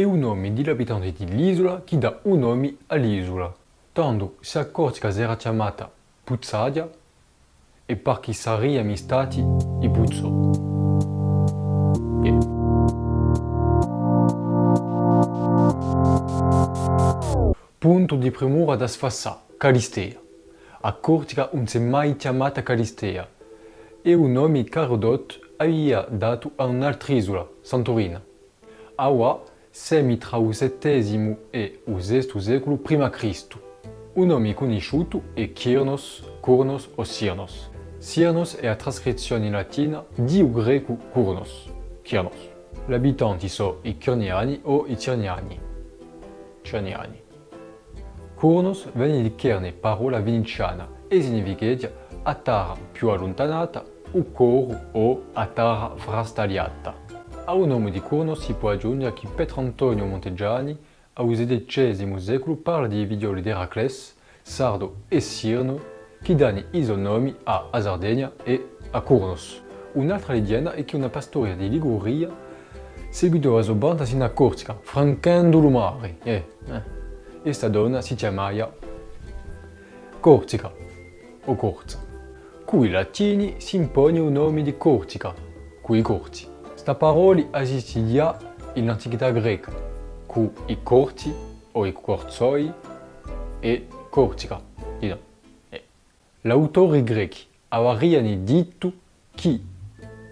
è un nome dell'abitante dell'isola che dà un nome all'isola. Tanto se a Corsica era chiamata Puzzadia e perché saremmo stati i Puzzo. Punto di premura da sfassà, Calistea. A Corsica non si è mai chiamata Calistea. È un nome che Carodot aveva dato a un'altra isola, Santorina. Aua il VII e VI secolo prima Cristo. Un nome conosciuto è Kyrnos, Kurnos o Sirnos. Sirnos è la trascrizione latina di un greco Kurnos, Kyrnos. Gli abitanti sono i Kirniani o i Cirniani. Cirniani. Kurnos viene di Kerne, parola veneciana, e significa a terra più allontanata o coro o a terra frastagliata. A un nome di Kurnos si può aggiungere che Pietro Antonio Monteggiani, al XVII secolo, parla di vidioli di Eracles, Sardo e Sirno, che danno i nomi a Sardegna e a Kurnos. Un'altra leggenda è che una pastoria di Liguria seguitò la sua banda sino a Corsica, francando il mare. Eh, eh. Donna si chiamava Corsica o Corza. Qui i latini si impone il nome di Corsica, qui i Corsi. Sta parola esiste già in antichità greca, con i corti o i corzoi e Corsica. Eh. L'autore greco avevano detto che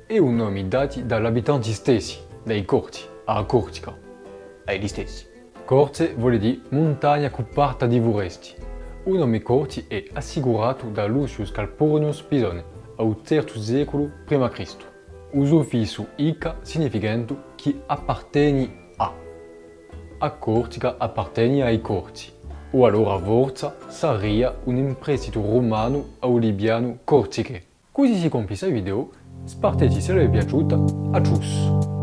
è un nome dato dagli abitanti stessi, dai corti, a Corsica, agli stessi. Corse vuol dire montagna coperta di foresti. Un nome corti è assicurato da Lucius Calpurnius Pisone, al III secolo p.C fisso ica significando che appartiene a. A Corsica appartiene ai corti, o allora forza sarebbe un imprestito romano o libiano corsiche. Così si compie questo video, spero che vi piaciuta, a cius!